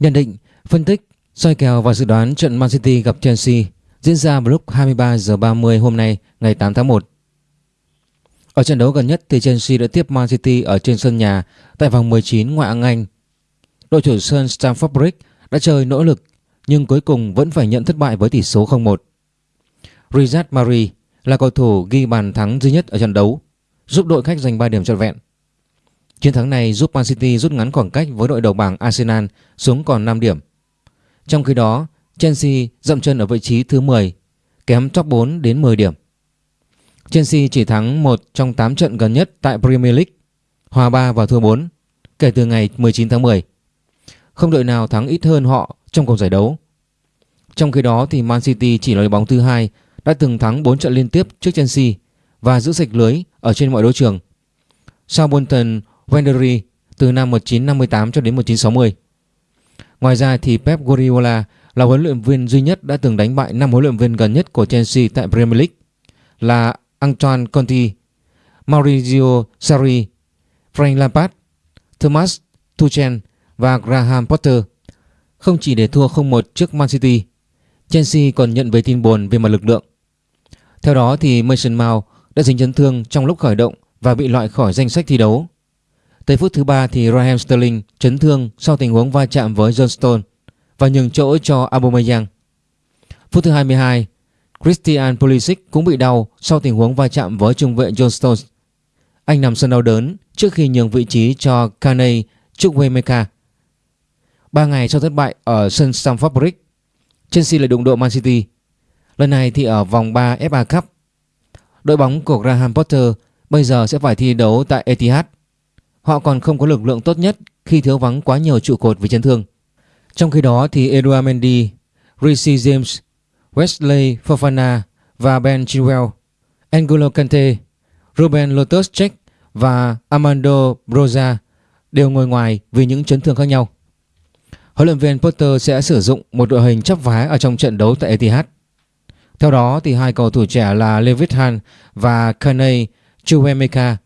Nhận định, phân tích, soi kèo và dự đoán trận Man City gặp Chelsea diễn ra vào lúc 23 giờ 30 hôm nay ngày 8 tháng 1. Ở trận đấu gần nhất thì Chelsea đã tiếp Man City ở trên sân nhà tại vòng 19 ngoại hạng Anh. Đội chủ sân Stamford Bridge đã chơi nỗ lực nhưng cuối cùng vẫn phải nhận thất bại với tỷ số 0-1. Riyad Mahrez là cầu thủ ghi bàn thắng duy nhất ở trận đấu, giúp đội khách giành 3 điểm trọn vẹn. Chiến thắng này giúp Man City rút ngắn khoảng cách với đội đầu bảng Arsenal xuống còn 5 điểm. Trong khi đó, Chelsea dậm chân ở vị trí thứ 10, kém top 4 đến 10 điểm. Chelsea chỉ thắng một trong 8 trận gần nhất tại Premier League, hòa 3 và thua 4 kể từ ngày 19 tháng 10. Không đội nào thắng ít hơn họ trong cuộc giải đấu. Trong khi đó thì Man City chỉ là đội bóng thứ hai đã từng thắng 4 trận liên tiếp trước Chelsea và giữ sạch lưới ở trên mọi đấu trường. Southampton Wendery từ năm 1958 cho đến 1960. Ngoài ra thì Pep Guardiola là huấn luyện viên duy nhất đã từng đánh bại năm huấn luyện viên gần nhất của Chelsea tại Premier League là Antoine Conte, Maurizio Sarri, Frank Lampard, Thomas Tuchel và Graham Potter. Không chỉ để thua 0-1 trước Man City, Chelsea còn nhận về tin buồn về mặt lực lượng. Theo đó thì Mason Mount đã dính chấn thương trong lúc khởi động và bị loại khỏi danh sách thi đấu. Tới phút thứ ba thì Raheem Sterling chấn thương sau tình huống va chạm với John Stone và nhường chỗ cho Aubameyang. Phút thứ 22, Christian Pulisic cũng bị đau sau tình huống va chạm với trung vệ John Stones. Anh nằm sân đau đớn trước khi nhường vị trí cho Kane Chukwuemeka. Ba ngày sau thất bại ở sân Stamford Bridge, Chelsea lại đụng độ Man City. Lần này thì ở vòng 3 FA Cup. Đội bóng của Graham Potter bây giờ sẽ phải thi đấu tại Etihad. Họ còn không có lực lượng tốt nhất khi thiếu vắng quá nhiều trụ cột vì chấn thương. Trong khi đó thì Eduard Mendy, Rishi James, Wesley Fofana và Ben Chilwell, Angelo Kante, Ruben Lotus Check và Armando Broza đều ngồi ngoài vì những chấn thương khác nhau. Huấn luyện viên Potter sẽ sử dụng một đội hình chấp vá ở trong trận đấu tại Etihad. Theo đó thì hai cầu thủ trẻ là Levitt Han và Kane Chuemeka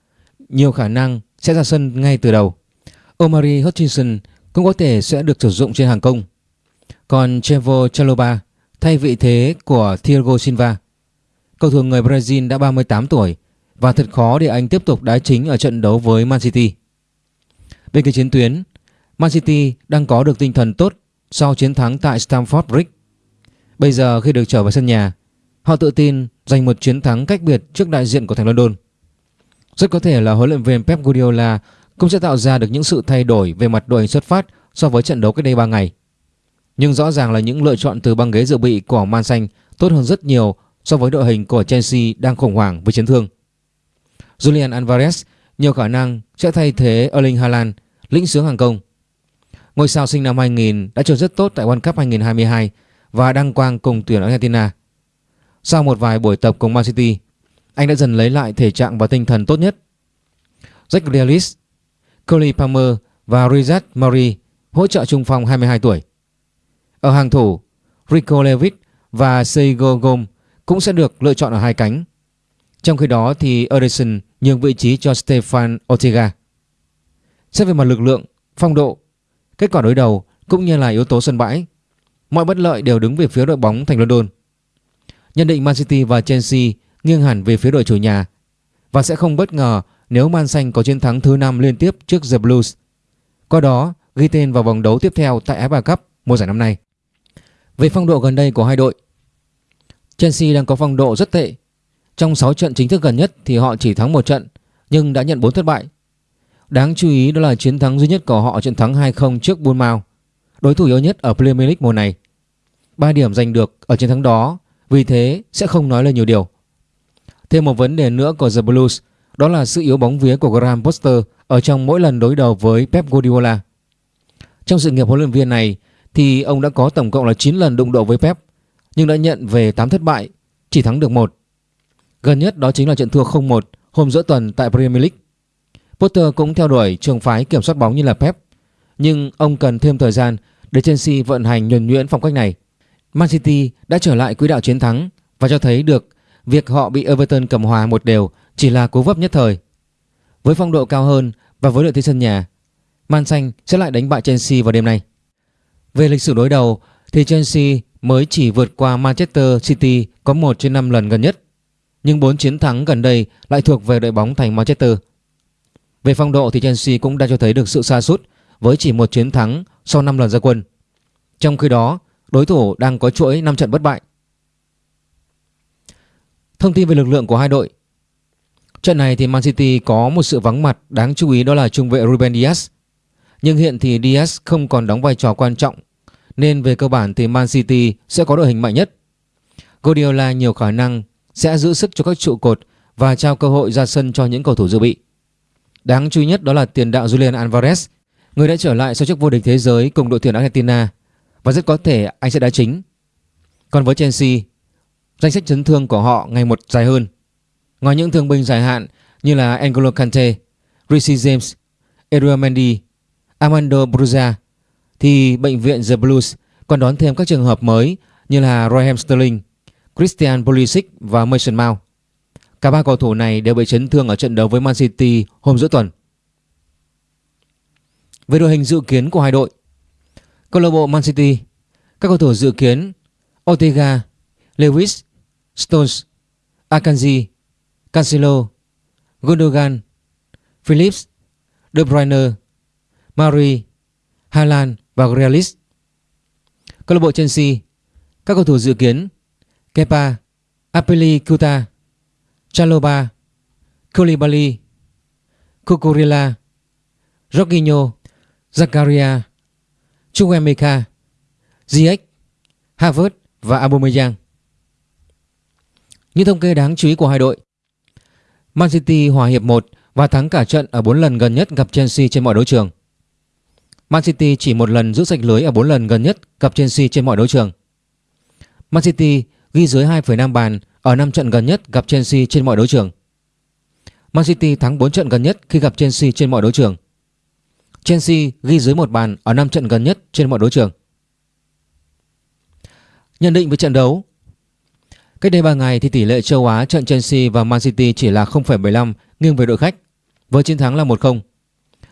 nhiều khả năng sẽ ra sân ngay từ đầu. Omari Hutchinson cũng có thể sẽ được sử dụng trên hàng công. Còn Trevo Chaloba thay vị thế của Thiago Silva. Cầu thủ người Brazil đã 38 tuổi và thật khó để anh tiếp tục đá chính ở trận đấu với Man City. Bên kia chiến tuyến, Man City đang có được tinh thần tốt sau chiến thắng tại Stamford Bridge. Bây giờ khi được trở về sân nhà, họ tự tin giành một chiến thắng cách biệt trước đại diện của thành London. Rất có thể là huấn luyện viên Pep Guardiola cũng sẽ tạo ra được những sự thay đổi về mặt đội hình xuất phát so với trận đấu cách đây 3 ngày. Nhưng rõ ràng là những lựa chọn từ băng ghế dự bị của Man Xanh tốt hơn rất nhiều so với đội hình của Chelsea đang khủng hoảng với chấn thương. Julian Alvarez nhiều khả năng sẽ thay thế Erling Haaland lĩnh sướng hàng công. Ngôi sao sinh năm 2000 đã chơi rất tốt tại World Cup 2022 và đăng quang cùng tuyển Argentina. Sau một vài buổi tập cùng Man City, anh đã dần lấy lại thể trạng và tinh thần tốt nhất. Jack Grealish, Cole Palmer và Riyad Mahrez hỗ trợ trung phong 22 tuổi. Ở hàng thủ, Rico Lewis và Seigo Gom cũng sẽ được lựa chọn ở hai cánh. Trong khi đó thì Edison nhường vị trí cho Stefan Ortega. Xét về mặt lực lượng, phong độ, kết quả đối đầu cũng như là yếu tố sân bãi, mọi bất lợi đều đứng về phía đội bóng thành London. Nhận định Man City và Chelsea nghiêng hẳn về phía đội chủ nhà và sẽ không bất ngờ nếu Man Xanh có chiến thắng thứ 5 liên tiếp trước The Blues. Qua đó ghi tên vào vòng đấu tiếp theo tại FA Cup mùa giải năm nay. Về phong độ gần đây của hai đội, Chelsea đang có phong độ rất tệ. Trong 6 trận chính thức gần nhất thì họ chỉ thắng một trận nhưng đã nhận 4 thất bại. Đáng chú ý đó là chiến thắng duy nhất của họ trận thắng 2-0 trước Bournemouth, đối thủ yếu nhất ở Premier League mùa này. 3 điểm giành được ở chiến thắng đó, vì thế sẽ không nói lên nhiều điều. Thêm một vấn đề nữa của The Blues đó là sự yếu bóng vía của Graham Potter ở trong mỗi lần đối đầu với Pep Guardiola. Trong sự nghiệp huấn luyện viên này thì ông đã có tổng cộng là 9 lần đụng độ với Pep nhưng đã nhận về 8 thất bại, chỉ thắng được một. Gần nhất đó chính là trận thua 0-1 hôm giữa tuần tại Premier League. Potter cũng theo đuổi trường phái kiểm soát bóng như là Pep, nhưng ông cần thêm thời gian để Chelsea vận hành nhuần nhuyễn phong cách này. Man City đã trở lại quỹ đạo chiến thắng và cho thấy được việc họ bị Everton cầm hòa một đều chỉ là cú vấp nhất thời. Với phong độ cao hơn và với lợi thế sân nhà, Man Xanh sẽ lại đánh bại Chelsea vào đêm nay. Về lịch sử đối đầu thì Chelsea mới chỉ vượt qua Manchester City có 1 trên 5 lần gần nhất. Nhưng 4 chiến thắng gần đây lại thuộc về đội bóng thành Manchester. Về phong độ thì Chelsea cũng đã cho thấy được sự xa sút với chỉ một chiến thắng sau 5 lần ra quân. Trong khi đó, đối thủ đang có chuỗi 5 trận bất bại. Thông tin về lực lượng của hai đội Trận này thì Man City có một sự vắng mặt đáng chú ý đó là trung vệ Ruben Dias. Nhưng hiện thì Dias không còn đóng vai trò quan trọng nên về cơ bản thì Man City sẽ có đội hình mạnh nhất. Guardiola nhiều khả năng sẽ giữ sức cho các trụ cột và trao cơ hội ra sân cho những cầu thủ dự bị. Đáng chú ý nhất đó là tiền đạo Julian Alvarez, người đã trở lại sau chức vô địch thế giới cùng đội tuyển Argentina và rất có thể anh sẽ đá chính. Còn với Chelsea, danh sách chấn thương của họ ngày một dài hơn. Ngoài những thương binh dài hạn như là N'Golo Kante, Rishi James, Edouard Mendy, Armando Bruja thì bệnh viện The Blues còn đón thêm các trường hợp mới như là Raheem Sterling, Christian Pulisic và Mason Mount. Cả ba cầu thủ này đều bị chấn thương ở trận đấu với Man City hôm giữa tuần. Về đội hình dự kiến của hai đội, câu lạc bộ Man City, các cầu thủ dự kiến Ortega, Lewis, Stones, Akanji, Cancelo, Gundogan, Phillips, De Bruyne, Mari, Haaland và Grealish. Câu lạc bộ Chelsea, các cầu thủ dự kiến Kepa, Apilicueta, Chaloba, Koulibaly, Kukurila, Jorginho, Zakaria, Chukwemeka, Ziyech, Havertz và Aubameyang. Những thống kê đáng chú ý của hai đội, Man City hòa hiệp 1 và thắng cả trận ở 4 lần gần nhất gặp Chelsea trên mọi đấu trường. Man City chỉ một lần giữ sạch lưới ở 4 lần gần nhất gặp Chelsea trên mọi đấu trường. Man City ghi dưới 2,5 bàn ở 5 trận gần nhất gặp Chelsea trên mọi đấu trường. Man City thắng 4 trận gần nhất khi gặp Chelsea trên mọi đấu trường. Chelsea ghi dưới một bàn ở 5 trận gần nhất trên mọi đấu trường. Nhận định về trận đấu Cách đây 3 ngày thì tỷ lệ châu Á trận Chelsea và Man City chỉ là 0,75 nghiêng về đội khách với chiến thắng là 1-0.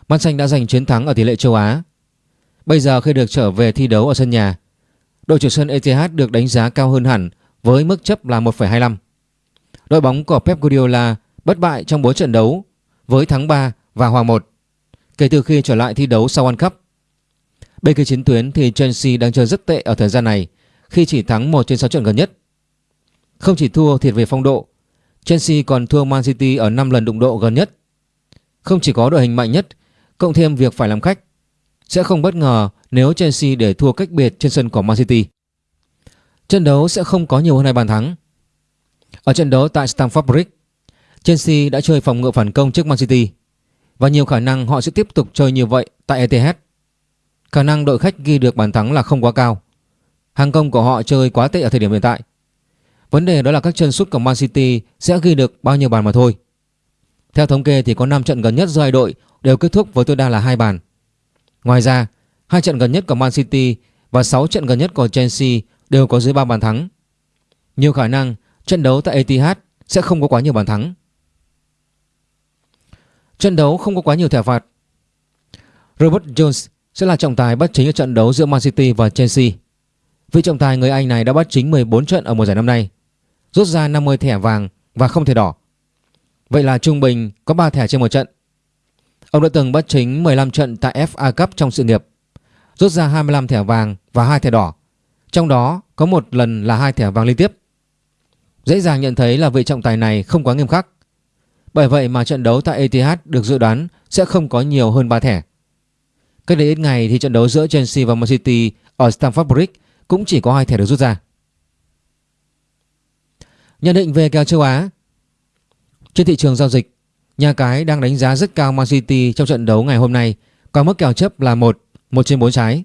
Man Xanh đã giành chiến thắng ở tỷ lệ châu Á. Bây giờ khi được trở về thi đấu ở sân nhà, đội chủ sân Etihad được đánh giá cao hơn hẳn với mức chấp là 1,25. Đội bóng của Pep Guardiola bất bại trong 4 trận đấu với thắng 3 và hòa 1 kể từ khi trở lại thi đấu sau World Cup. Bên kia chiến tuyến thì Chelsea đang chơi rất tệ ở thời gian này khi chỉ thắng 1 trên 6 trận gần nhất. Không chỉ thua thiệt về phong độ, Chelsea còn thua Man City ở 5 lần đụng độ gần nhất. Không chỉ có đội hình mạnh nhất, cộng thêm việc phải làm khách, sẽ không bất ngờ nếu Chelsea để thua cách biệt trên sân của Man City. Trận đấu sẽ không có nhiều hơn hai bàn thắng. Ở trận đấu tại Stamford Bridge, Chelsea đã chơi phòng ngự phản công trước Man City và nhiều khả năng họ sẽ tiếp tục chơi như vậy tại Etihad. Khả năng đội khách ghi được bàn thắng là không quá cao. Hàng công của họ chơi quá tệ ở thời điểm hiện tại. Vấn đề đó là các chân sút của Man City sẽ ghi được bao nhiêu bàn mà thôi. Theo thống kê thì có 5 trận gần nhất giữa hai đội đều kết thúc với tối đa là hai bàn. Ngoài ra, hai trận gần nhất của Man City và 6 trận gần nhất của Chelsea đều có dưới 3 bàn thắng. Nhiều khả năng trận đấu tại Etihad sẽ không có quá nhiều bàn thắng. Trận đấu không có quá nhiều thẻ phạt. Robert Jones sẽ là trọng tài bắt chính ở trận đấu giữa Man City và Chelsea. Vị trọng tài người Anh này đã bắt chính 14 trận ở mùa giải năm nay, rút ra 50 thẻ vàng và không thẻ đỏ. Vậy là trung bình có 3 thẻ trên một trận. Ông đã từng bắt chính 15 trận tại FA Cup trong sự nghiệp, rút ra 25 thẻ vàng và 2 thẻ đỏ. Trong đó có một lần là hai thẻ vàng liên tiếp. Dễ dàng nhận thấy là vị trọng tài này không quá nghiêm khắc. Bởi vậy mà trận đấu tại ETH được dự đoán sẽ không có nhiều hơn 3 thẻ. Cách đây ít ngày thì trận đấu giữa Chelsea và Man City ở Stamford Bridge cũng chỉ có hai thẻ được rút ra. Nhận định về kèo châu Á Trên thị trường giao dịch, nhà cái đang đánh giá rất cao Man City trong trận đấu ngày hôm nay có mức kèo chấp là 1, 1 trên 4 trái.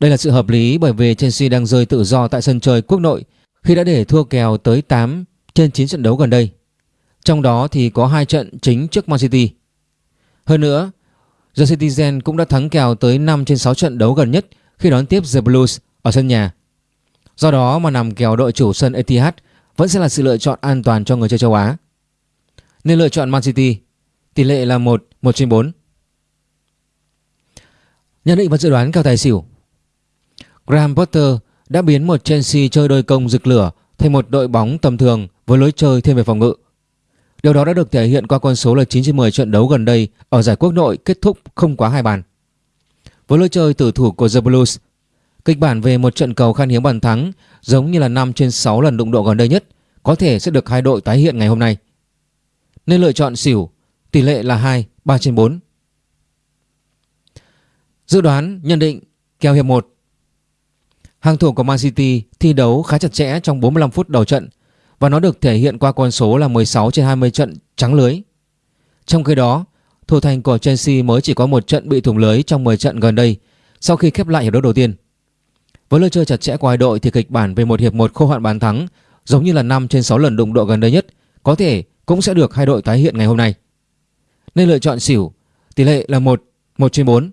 Đây là sự hợp lý bởi vì Chelsea đang rơi tự do tại sân chơi quốc nội khi đã để thua kèo tới 8 trên 9 trận đấu gần đây. Trong đó thì có hai trận chính trước Man City. Hơn nữa, The Citizen cũng đã thắng kèo tới 5 trên 6 trận đấu gần nhất khi đón tiếp The Blues ở sân nhà. Do đó mà nằm kèo đội chủ sân Etihad vẫn sẽ là sự lựa chọn an toàn cho người chơi châu Á. Nên lựa chọn Man City, tỷ lệ là 1, 1 trên 4. Nhận định và dự đoán cao tài xỉu Graham Potter đã biến một Chelsea chơi đôi công rực lửa thành một đội bóng tầm thường với lối chơi thêm về phòng ngự. Điều đó đã được thể hiện qua con số là 9 trên 10 trận đấu gần đây ở giải quốc nội kết thúc không quá hai bàn. Với lối chơi tử thủ của The Blues, kịch bản về một trận cầu khan hiếm bàn thắng giống như là 5 trên 6 lần đụng độ gần đây nhất có thể sẽ được hai đội tái hiện ngày hôm nay. Nên lựa chọn xỉu, tỷ lệ là 2, 3 trên 4. Dự đoán nhận định kèo hiệp 1 Hàng thủ của Man City thi đấu khá chặt chẽ trong 45 phút đầu trận và nó được thể hiện qua con số là 16 trên 20 trận trắng lưới. Trong khi đó, thủ thành của Chelsea mới chỉ có một trận bị thủng lưới trong 10 trận gần đây sau khi khép lại hiệp đấu đầu tiên. Với lối chơi chặt chẽ của hai đội thì kịch bản về một hiệp một khô hạn bàn thắng giống như là 5 trên 6 lần đụng độ gần đây nhất có thể cũng sẽ được hai đội tái hiện ngày hôm nay. Nên lựa chọn xỉu, tỷ lệ là 1, 1 trên 4.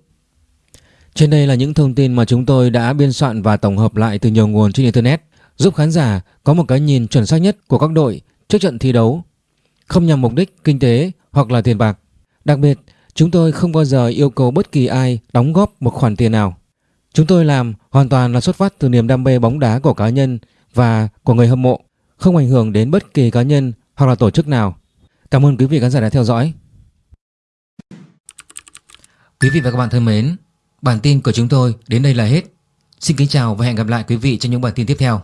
Trên đây là những thông tin mà chúng tôi đã biên soạn và tổng hợp lại từ nhiều nguồn trên Internet giúp khán giả có một cái nhìn chuẩn xác nhất của các đội trước trận thi đấu, không nhằm mục đích kinh tế hoặc là tiền bạc. Đặc biệt, chúng tôi không bao giờ yêu cầu bất kỳ ai đóng góp một khoản tiền nào. Chúng tôi làm hoàn toàn là xuất phát từ niềm đam mê bóng đá của cá nhân và của người hâm mộ, không ảnh hưởng đến bất kỳ cá nhân hoặc là tổ chức nào. Cảm ơn quý vị khán giả đã theo dõi. Quý vị và các bạn thân mến, Bản tin của chúng tôi đến đây là hết. Xin kính chào và hẹn gặp lại quý vị trong những bản tin tiếp theo.